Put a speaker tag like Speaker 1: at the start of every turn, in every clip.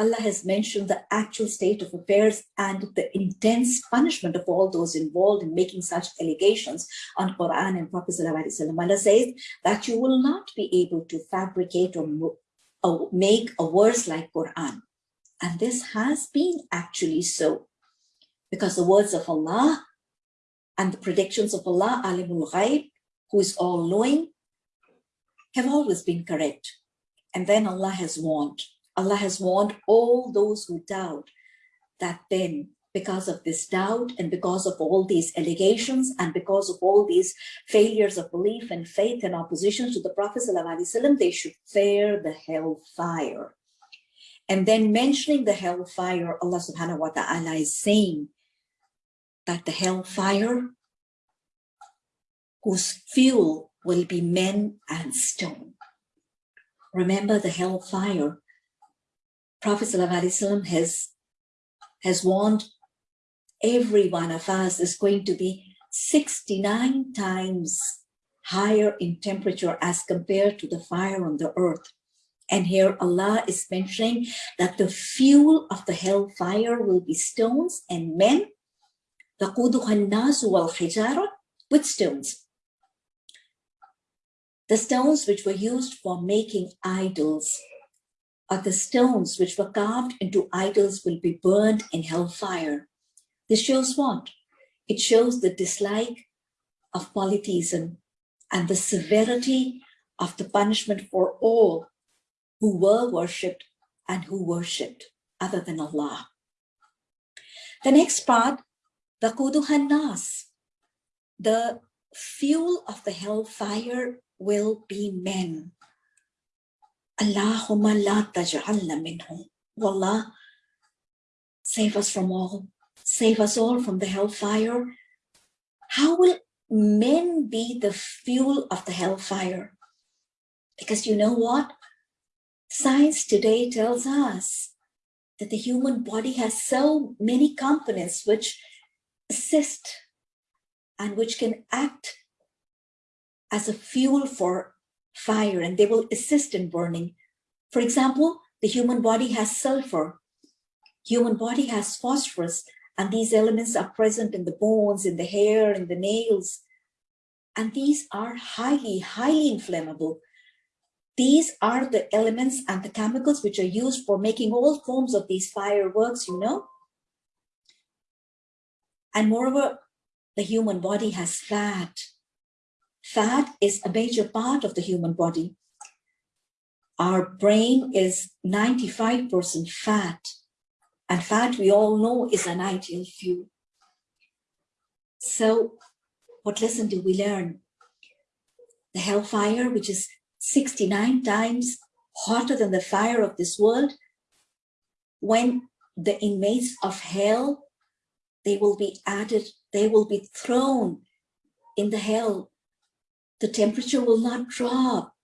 Speaker 1: Allah has mentioned the actual state of affairs and the intense punishment of all those involved in making such allegations on Quran and Prophet ﷺ. Allah says that you will not be able to fabricate or, or make a verse like Quran. And this has been actually so because the words of Allah and the predictions of Allah, Alimul Ghaib, who is all knowing, have always been correct. And then Allah has warned Allah has warned all those who doubt that then because of this doubt and because of all these allegations and because of all these failures of belief and faith and opposition to the Prophet ﷺ, they should fear the hellfire. And then mentioning the hellfire, Allah subhanahu wa ta'ala is saying that the hellfire whose fuel will be men and stone. Remember the hellfire Prophet ﷺ has, has warned every one of us is going to be 69 times higher in temperature as compared to the fire on the earth. And here Allah is mentioning that the fuel of the hellfire will be stones and men, with stones. The stones which were used for making idols the stones which were carved into idols will be burned in hellfire. This shows what? It shows the dislike of polytheism and the severity of the punishment for all who were worshipped and who worshipped other than Allah. The next part, the Kuduhanas, the fuel of the hellfire will be men. Allahumma la taj'alna minhum. Wallah, save us from all. Save us all from the hellfire. How will men be the fuel of the hellfire? Because you know what? Science today tells us that the human body has so many components which assist and which can act as a fuel for fire and they will assist in burning. For example, the human body has sulfur. Human body has phosphorus and these elements are present in the bones, in the hair, in the nails. And these are highly, highly inflammable. These are the elements and the chemicals which are used for making all forms of these fireworks, you know. And moreover, the human body has fat. Fat is a major part of the human body. Our brain is 95% fat, and fat we all know is an ideal fuel. So what lesson do we learn? The hellfire, which is 69 times hotter than the fire of this world, when the inmates of hell, they will be added, they will be thrown in the hell the temperature will not drop.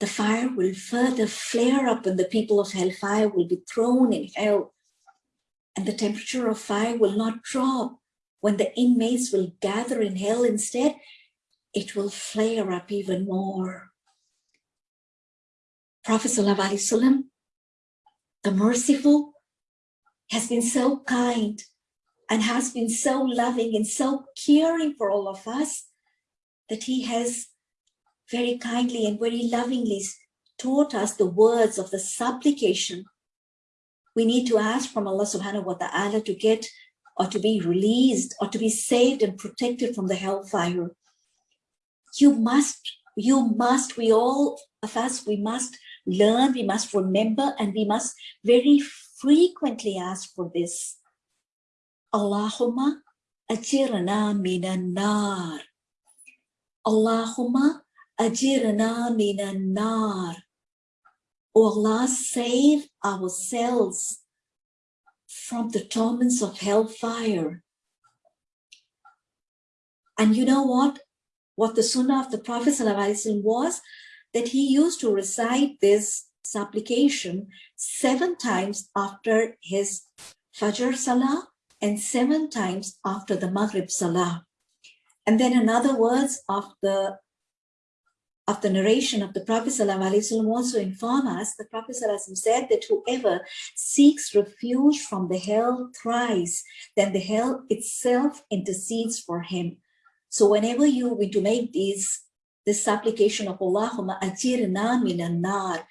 Speaker 1: The fire will further flare up and the people of hellfire will be thrown in hell. And the temperature of fire will not drop. When the inmates will gather in hell instead, it will flare up even more. Prophet Wasallam, the merciful, has been so kind and has been so loving and so caring for all of us that he has very kindly and very lovingly taught us the words of the supplication. We need to ask from Allah subhanahu wa ta'ala to get or to be released or to be saved and protected from the hellfire. You must, you must, we all of us, we must learn, we must remember, and we must very frequently ask for this. Allahumma ajirna minan nar. Allahumma ajirna minan nar. O Allah, save ourselves from the torments of hellfire. And you know what? What the sunnah of the Prophet was that he used to recite this supplication seven times after his Fajr Salah and seven times after the Maghrib Salah. And then in other words of the of the narration of the Prophet ﷺ also inform us, the Prophet ﷺ said that whoever seeks refuge from the hell thrice, then the hell itself intercedes for him. So whenever you want to make these, this supplication of Allahumma ajirna minan nar,